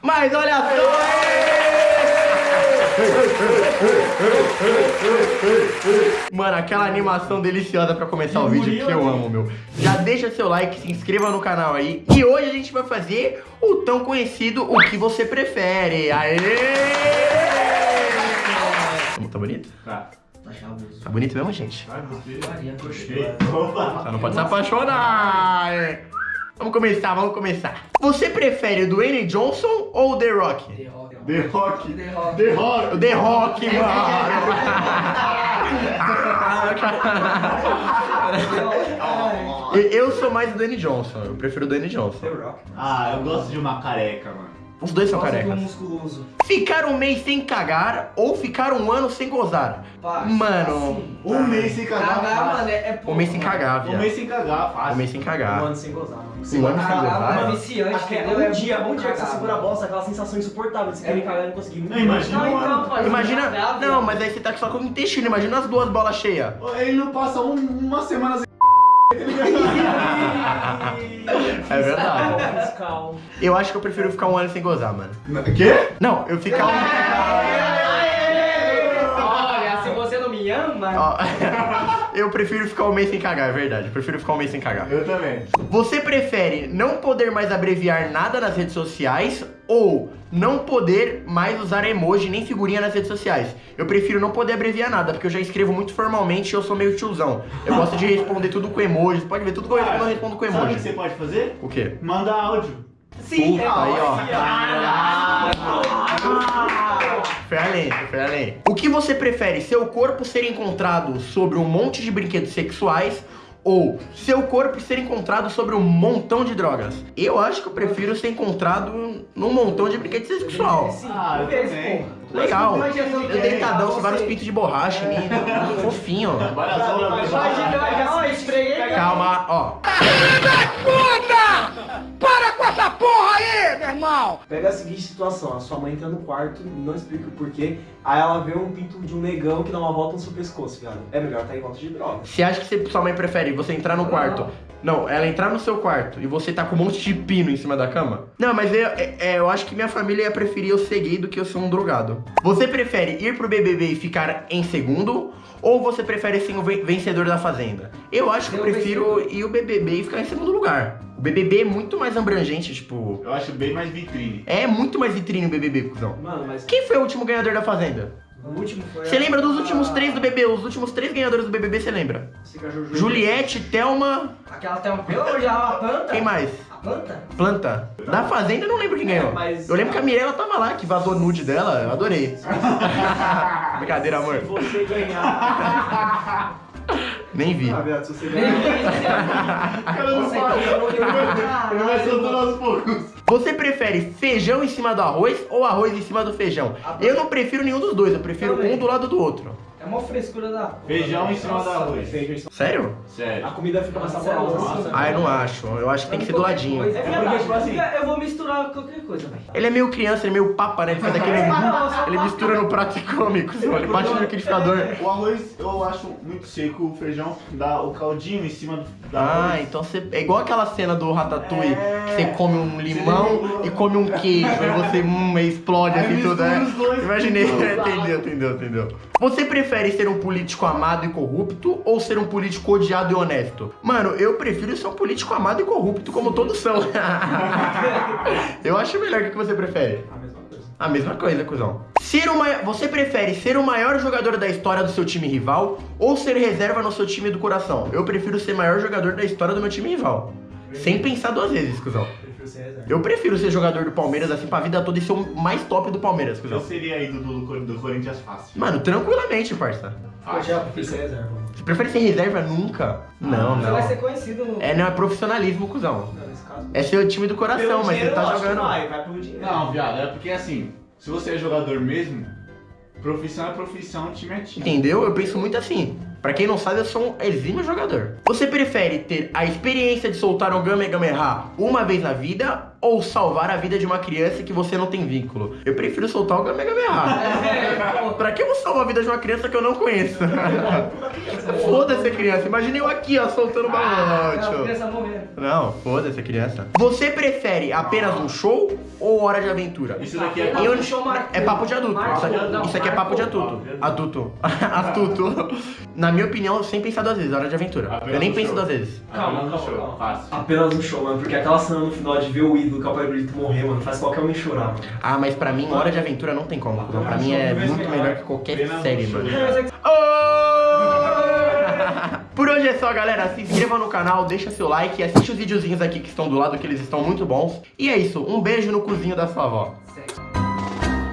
Mas olha só! Mano, aquela animação deliciosa pra começar o vídeo que eu amo, meu. Já deixa seu like, se inscreva no canal aí. E hoje a gente vai fazer o tão conhecido O Que Você Prefere. Aê! Tá bonito? Tá. Tá bonito mesmo, gente? Só não pode se apaixonar. Vamos começar, vamos começar. Você prefere o Dwayne Johnson ou o The Rock? The Rock. The Rock. The Rock. The Rock. O The Rock, mano. Eu sou mais do Dwayne Johnson. Eu prefiro o Dwayne Johnson. The Rock. Ah, eu gosto de uma careca, mano. Os dois são carecas. musculoso. Ficar um mês sem cagar ou ficar um ano sem gozar? Pá, Mano, assim, Um mês sem cagar. Cagar, mano, é, é um mês sem pouco, cagar, Um viado. mês sem cagar, fácil. Um mês sem Um cagar. ano sem gozar, mano. Um ano sem Cagar, gozar? mano, viciante, Acho que é entendeu? um É dia, um dia que você segura a bosta, aquela sensação insuportável de você querer cagar e não conseguir. Não, imagina Não, um então, ano. faz Imagina. cagar, Não, mas aí você tá só com o intestino. Imagina as duas bolas cheias. Ele não passa um- uma semana sem. É verdade. Eu acho que eu prefiro ficar um ano sem gozar, mano. Quê? Não, eu ficar um. Olha, se você não me ama... Ó, eu prefiro ficar um mês sem cagar, é verdade. Eu prefiro ficar um mês sem cagar. Eu também. Você prefere não poder mais abreviar nada nas redes sociais ou não poder mais usar emoji nem figurinha nas redes sociais? Eu prefiro não poder abreviar nada, porque eu já escrevo muito formalmente e eu sou meio tiozão. Eu gosto de responder tudo com emoji. Você pode ver tudo que eu respondo, eu respondo com Sabe o que você emoji. pode fazer? O quê? Manda áudio. Sim, Puta, aí, ó. Foi além, foi além. O que você prefere? Seu corpo ser encontrado sobre um monte de brinquedos sexuais ou seu corpo ser encontrado sobre um montão de drogas? Eu acho que eu prefiro ser encontrado num montão de brinquedos sexual. Ah, eu também. Legal. Eu deitadão, com vários pintos de borracha em mim. Fofinho. Várias aulas, Imagina, várias- ó, esfreguei. Calma, ó. Pega a seguinte situação, a sua mãe entra no quarto, não explica o porquê, aí ela vê um pinto de um negão que dá uma volta no seu pescoço, viado. É melhor tá em volta de droga. Você acha que você, sua mãe prefere você entrar no quarto? Não, ela entrar no seu quarto e você tá com um monte de pino em cima da cama? Não, mas eu, é- é, eu acho que minha família ia preferir eu ser gay do que eu ser um drogado. Você prefere ir pro BBB e ficar em segundo? Ou você prefere ser o ven- vencedor da Fazenda? Eu acho que eu Eu prefiro ir o BBB e ficar em segundo lugar. O BBB é muito mais abrangente, tipo... Eu acho bem mais vitrine. É muito mais vitrine o BBB, cuzão. Mano, mas Quem foi o último ganhador da Fazenda? o último foi. Você a- lembra dos últimos três do BBB? Os últimos três ganhadores do BBB, você lembra? Juju. Juliette, Thelma... Aquela tem um pelo já a planta? Quem mais? A planta? Planta. Da Fazenda eu não lembro quem ganhou. É, mas- Eu lembro que a Mirella tava lá, que vazou nude dela. Eu adorei. Brincadeira, amor. Se você ganhar. Nem vi. Ah, viado, se você ganhar. Cara, não Você fala. ganhou, Ele vai- ele vai soltando aos poucos. Você prefere feijão em cima do arroz ou arroz em cima do feijão? Eu não prefiro nenhum dos dois, eu prefiro Também. um do lado do outro. É uma frescura da porra. Feijão em cima do Nossa, arroz. Sério? Sério. A comida fica mais saborosa. Ah, eu não acho. Eu acho que tem que ser do ladinho. É É porque, verdade, tipo assim- eu vou misturar qualquer coisa, velho. Ele é meio criança, ele é meio papa, né? Ele faz aquele. Ele mistura no prato e come, cuzão. Ele bate no liquidificador. O arroz eu acho muito seco, o feijão dá o caldinho em cima do da Ah, arroz. então você. É igual aquela cena do Ratatouille, É. que você come um limão e come um queijo, aí você hum, explode Aí assim tudo, né? Imaginei, entendeu, entendeu, entendeu. Você prefere ser um político amado e corrupto ou ser um político odiado e honesto? Mano, eu prefiro ser um político amado e corrupto, como todos são. eu acho melhor o que você prefere. A mesma coisa. A mesma coisa, cuzão. Ser o Você prefere ser o maior jogador da história do seu time rival ou ser reserva no seu time do coração? Eu prefiro ser o maior jogador da história do meu time rival. Sem pensar duas vezes, cuzão. Eu prefiro ser jogador do Palmeiras assim pra vida toda e ser o mais top do Palmeiras, Eu seria ídolo do, do Corinthians fácil. Mano, tranquilamente, parça. Eu já prefiro ser reserva. Você prefere ser reserva nunca? Não, Você vai ser não. conhecido no... É, não é profissionalismo, cuzão. Não, nesse caso. É ser o time do coração, Pelo mas você dinheiro, tá lógico que jogando. Vai, vai pelo dinheiro. Não, viado, é porque assim, se você é jogador mesmo, profissão é profissão, time é time. Entendeu? Eu penso muito assim. Pra quem não sabe, eu sou um exímio jogador. Você prefere ter a experiência de soltar um Gamegameha uma vez na vida ou salvar a vida de uma criança que você não tem vínculo? Eu prefiro soltar o Gamegameha. É, pô. Pra que eu vou salvar a vida de uma criança que eu não conheço? foda-se a criança. Imagine eu aqui, ó, soltando Ah, balão, a tio. criança morrendo. Não, foda-se a criança. Você prefere apenas um show ou Hora de Aventura? Isso daqui é Apenas Eu- um. É papo de adulto. Isso aqui, não, isso aqui é papo de adulto. Adulto. Adulto. Na minha opinião, sem pensar duas vezes, Hora de Aventura. Eu nem penso show. duas vezes. Calma, Apenas calma, show. calma. Fácil. Apenas um show, mano, porque aquela cena no final de ver o ídolo que é Brito morrer, mano, faz qualquer homem chorar, mano. Ah, mas pra mim, Hora de Aventura não tem como. Pra mim é muito melhor que qualquer série, mano. Hoje é só, galera. Se inscreva no canal, deixa seu like, assiste os videozinhos aqui que estão do lado, que eles estão muito bons. E é isso. Um beijo no cozinho da sua avó.